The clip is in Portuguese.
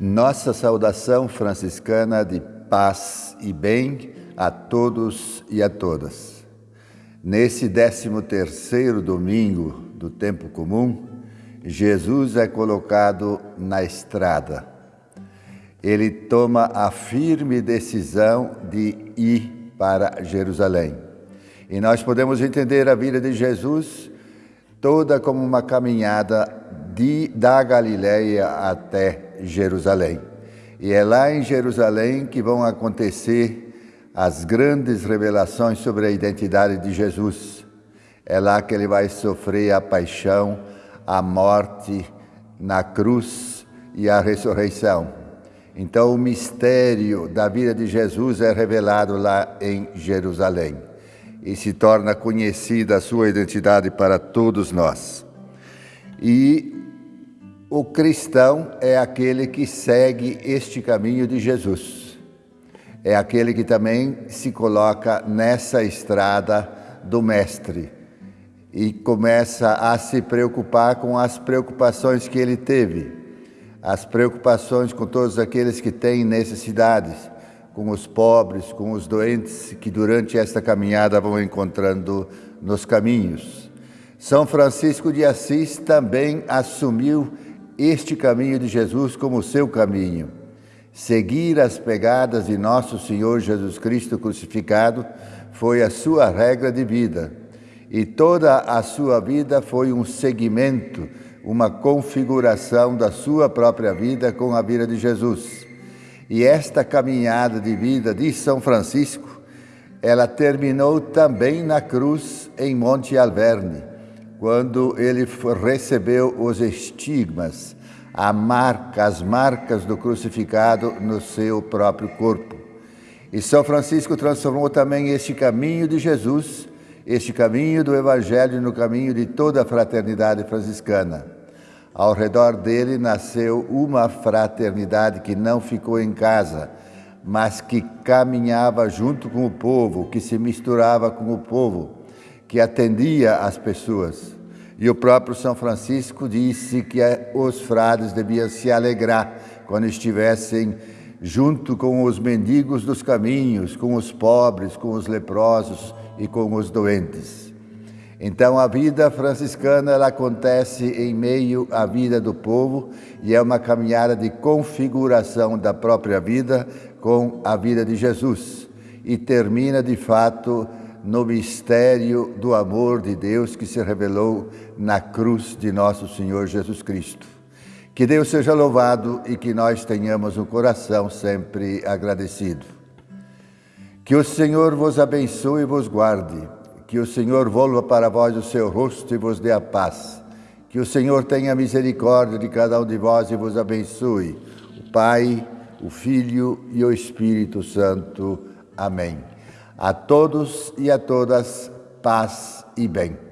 Nossa saudação franciscana de paz e bem a todos e a todas. Nesse 13º domingo do tempo comum, Jesus é colocado na estrada. Ele toma a firme decisão de ir para Jerusalém. E nós podemos entender a vida de Jesus toda como uma caminhada de, da Galileia até Jerusalém. E é lá em Jerusalém que vão acontecer as grandes revelações sobre a identidade de Jesus. É lá que ele vai sofrer a paixão, a morte na cruz e a ressurreição. Então, o mistério da vida de Jesus é revelado lá em Jerusalém e se torna conhecida a sua identidade para todos nós. E o cristão é aquele que segue este caminho de Jesus. É aquele que também se coloca nessa estrada do Mestre e começa a se preocupar com as preocupações que ele teve, as preocupações com todos aqueles que têm necessidades, com os pobres, com os doentes que durante esta caminhada vão encontrando nos caminhos. São Francisco de Assis também assumiu este caminho de Jesus como seu caminho. Seguir as pegadas de nosso Senhor Jesus Cristo crucificado foi a sua regra de vida. E toda a sua vida foi um seguimento, uma configuração da sua própria vida com a vida de Jesus. E esta caminhada de vida de São Francisco, ela terminou também na cruz em Monte Alverne quando ele recebeu os estigmas, marca, as marcas do crucificado no seu próprio corpo. E São Francisco transformou também este caminho de Jesus, este caminho do Evangelho, no caminho de toda a fraternidade franciscana. Ao redor dele nasceu uma fraternidade que não ficou em casa, mas que caminhava junto com o povo, que se misturava com o povo que atendia as pessoas. E o próprio São Francisco disse que os frades deviam se alegrar quando estivessem junto com os mendigos dos caminhos, com os pobres, com os leprosos e com os doentes. Então a vida franciscana ela acontece em meio à vida do povo e é uma caminhada de configuração da própria vida com a vida de Jesus e termina de fato no mistério do amor de Deus que se revelou na cruz de nosso Senhor Jesus Cristo. Que Deus seja louvado e que nós tenhamos um coração sempre agradecido. Que o Senhor vos abençoe e vos guarde. Que o Senhor volva para vós o seu rosto e vos dê a paz. Que o Senhor tenha misericórdia de cada um de vós e vos abençoe. O Pai, o Filho e o Espírito Santo. Amém. A todos e a todas, paz e bem.